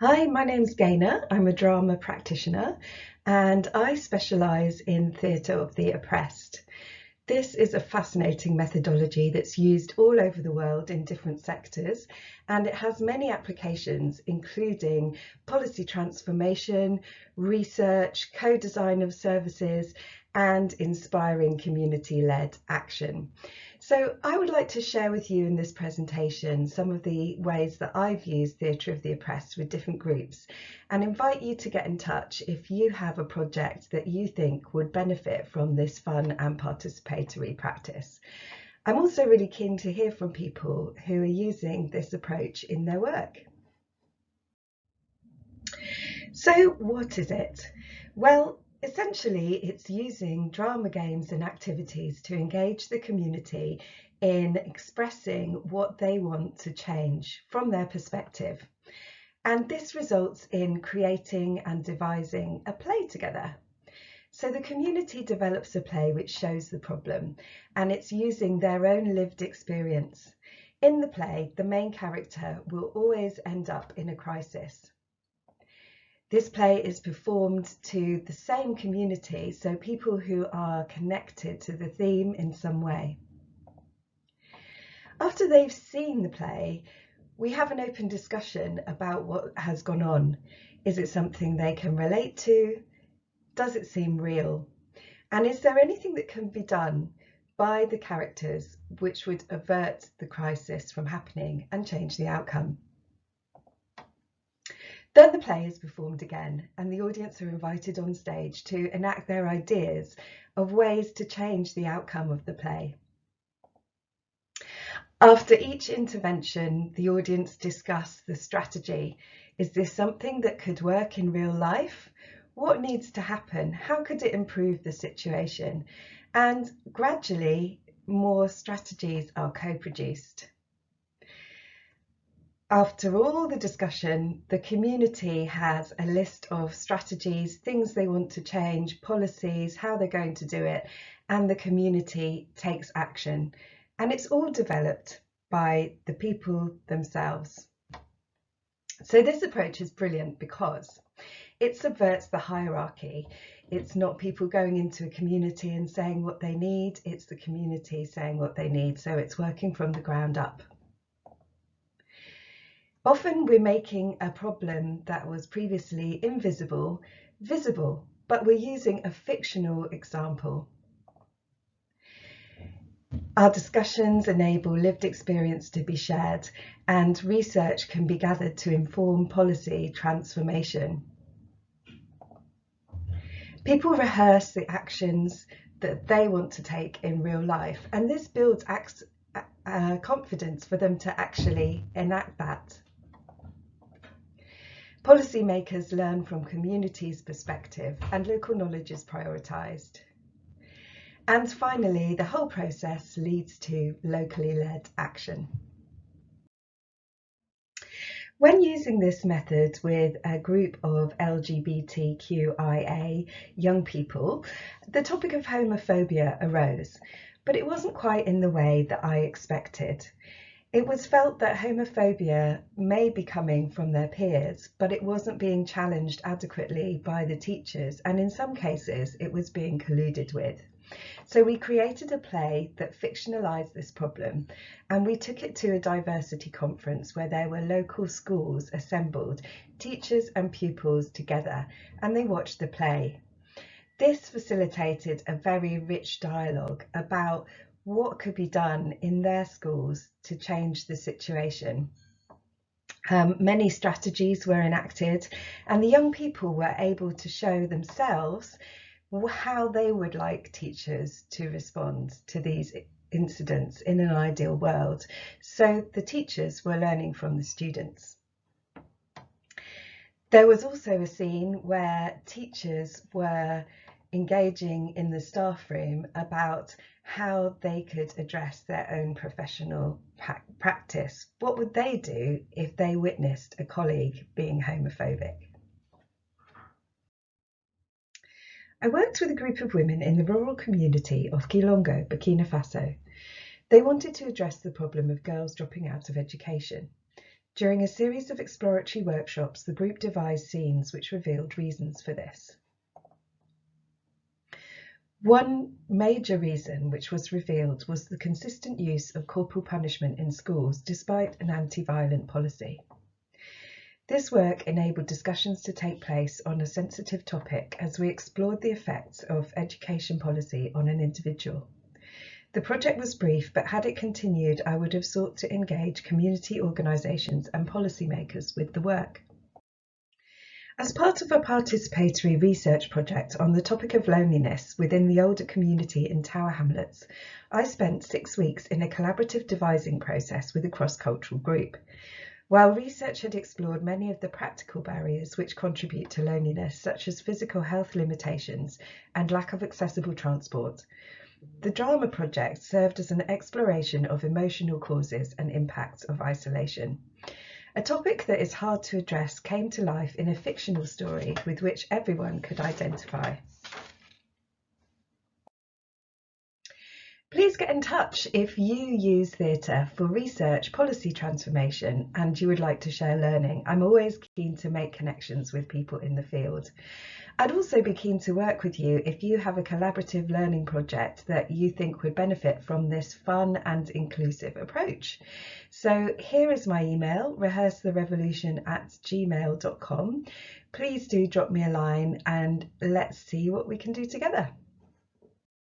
Hi, my name's Gaynor. I'm a drama practitioner and I specialise in theatre of the oppressed. This is a fascinating methodology that's used all over the world in different sectors and it has many applications including policy transformation, research, co-design of services and inspiring community-led action. So I would like to share with you in this presentation some of the ways that I've used Theatre of the Oppressed with different groups and invite you to get in touch if you have a project that you think would benefit from this fun and participatory practice. I'm also really keen to hear from people who are using this approach in their work. So what is it? Well, Essentially, it's using drama games and activities to engage the community in expressing what they want to change from their perspective. And this results in creating and devising a play together. So the community develops a play which shows the problem and it's using their own lived experience. In the play, the main character will always end up in a crisis. This play is performed to the same community, so people who are connected to the theme in some way. After they've seen the play, we have an open discussion about what has gone on. Is it something they can relate to? Does it seem real? And is there anything that can be done by the characters which would avert the crisis from happening and change the outcome? Then the play is performed again and the audience are invited on stage to enact their ideas of ways to change the outcome of the play. After each intervention, the audience discuss the strategy. Is this something that could work in real life? What needs to happen? How could it improve the situation? And gradually, more strategies are co-produced. After all the discussion, the community has a list of strategies, things they want to change, policies, how they're going to do it, and the community takes action. And it's all developed by the people themselves. So this approach is brilliant because it subverts the hierarchy. It's not people going into a community and saying what they need, it's the community saying what they need. So it's working from the ground up. Often we're making a problem that was previously invisible visible, but we're using a fictional example. Our discussions enable lived experience to be shared and research can be gathered to inform policy transformation. People rehearse the actions that they want to take in real life and this builds uh, confidence for them to actually enact that. Policymakers learn from communities' perspective and local knowledge is prioritised. And finally, the whole process leads to locally led action. When using this method with a group of LGBTQIA young people, the topic of homophobia arose, but it wasn't quite in the way that I expected. It was felt that homophobia may be coming from their peers, but it wasn't being challenged adequately by the teachers, and in some cases it was being colluded with. So we created a play that fictionalised this problem and we took it to a diversity conference where there were local schools assembled, teachers and pupils together, and they watched the play. This facilitated a very rich dialogue about what could be done in their schools to change the situation. Um, many strategies were enacted and the young people were able to show themselves how they would like teachers to respond to these incidents in an ideal world. So the teachers were learning from the students. There was also a scene where teachers were engaging in the staff room about how they could address their own professional practice. What would they do if they witnessed a colleague being homophobic? I worked with a group of women in the rural community of Kilongo, Burkina Faso. They wanted to address the problem of girls dropping out of education. During a series of exploratory workshops, the group devised scenes which revealed reasons for this. One major reason which was revealed was the consistent use of corporal punishment in schools despite an anti-violent policy. This work enabled discussions to take place on a sensitive topic as we explored the effects of education policy on an individual. The project was brief, but had it continued, I would have sought to engage community organisations and policymakers with the work. As part of a participatory research project on the topic of loneliness within the older community in Tower Hamlets, I spent six weeks in a collaborative devising process with a cross-cultural group. While research had explored many of the practical barriers which contribute to loneliness, such as physical health limitations and lack of accessible transport, the drama project served as an exploration of emotional causes and impacts of isolation. A topic that is hard to address came to life in a fictional story with which everyone could identify. Please get in touch if you use theatre for research, policy transformation, and you would like to share learning. I'm always keen to make connections with people in the field. I'd also be keen to work with you if you have a collaborative learning project that you think would benefit from this fun and inclusive approach. So here is my email, rehearsetherevolution at gmail.com. Please do drop me a line and let's see what we can do together.